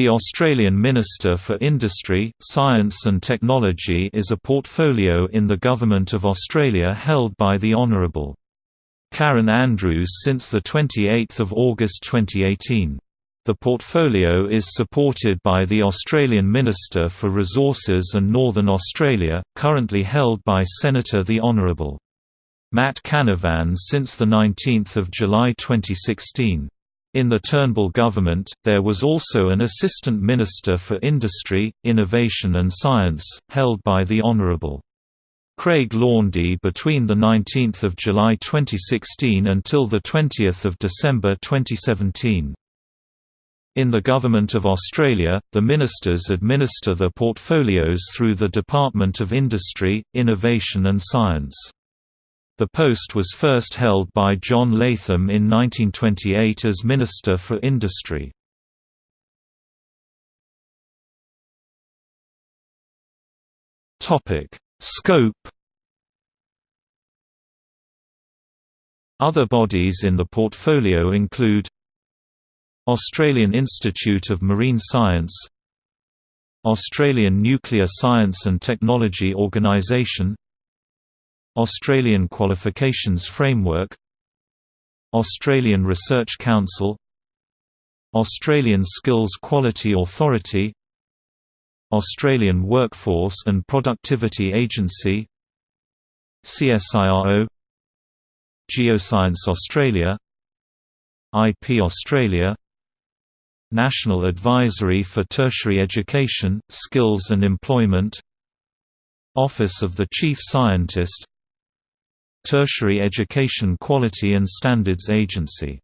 The Australian Minister for Industry, Science and Technology is a portfolio in the Government of Australia held by the Honourable Karen Andrews since 28 August 2018. The portfolio is supported by the Australian Minister for Resources and Northern Australia, currently held by Senator the Honourable Matt Canavan since 19 July 2016. In the Turnbull government, there was also an Assistant Minister for Industry, Innovation and Science, held by the Hon. Craig Laundy between 19 July 2016 until 20 December 2017. In the Government of Australia, the ministers administer the portfolios through the Department of Industry, Innovation and Science. The post was first held by John Latham in 1928 as Minister for Industry. Scope Other bodies in the portfolio include Australian Institute of Marine Science Australian Nuclear Science and Technology Organisation Australian Qualifications Framework Australian Research Council Australian Skills Quality Authority Australian Workforce and Productivity Agency CSIRO Geoscience Australia IP Australia National Advisory for Tertiary Education, Skills and Employment Office of the Chief Scientist Tertiary Education Quality and Standards Agency.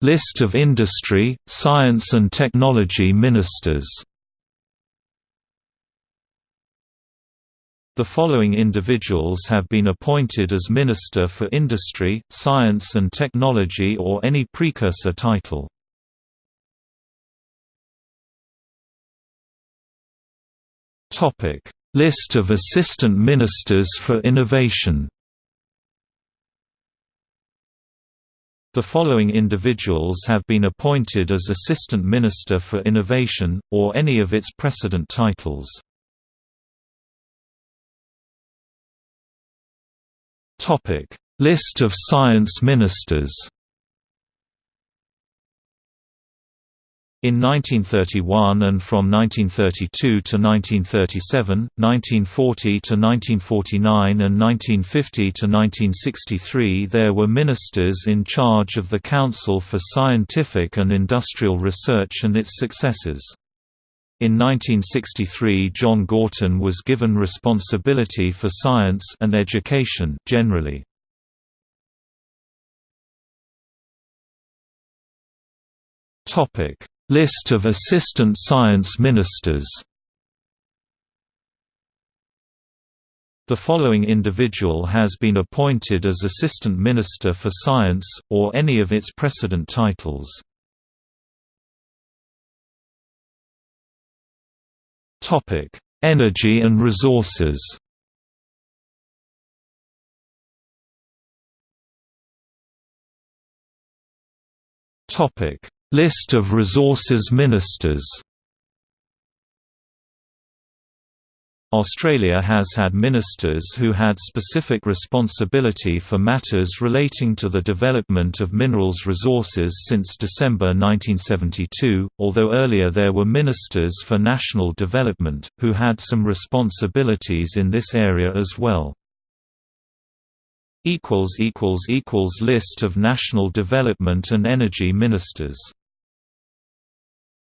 List of industry, science and technology ministers. The following individuals have been appointed as Minister for Industry, Science and Technology or any precursor title. Topic: List of assistant ministers for innovation. The following individuals have been appointed as Assistant Minister for Innovation, or any of its precedent titles. List of science ministers In 1931 and from 1932 to 1937, 1940 to 1949 and 1950 to 1963 there were ministers in charge of the Council for Scientific and Industrial Research and its successors. In 1963 John Gorton was given responsibility for science and education generally. Topic List of Assistant Science Ministers The following individual has been appointed as Assistant Minister for Science, or any of its precedent titles. Energy and resources Topic List of resources ministers Australia has had ministers who had specific responsibility for matters relating to the development of minerals resources since December 1972, although earlier there were ministers for national development, who had some responsibilities in this area as well. List of national development and energy ministers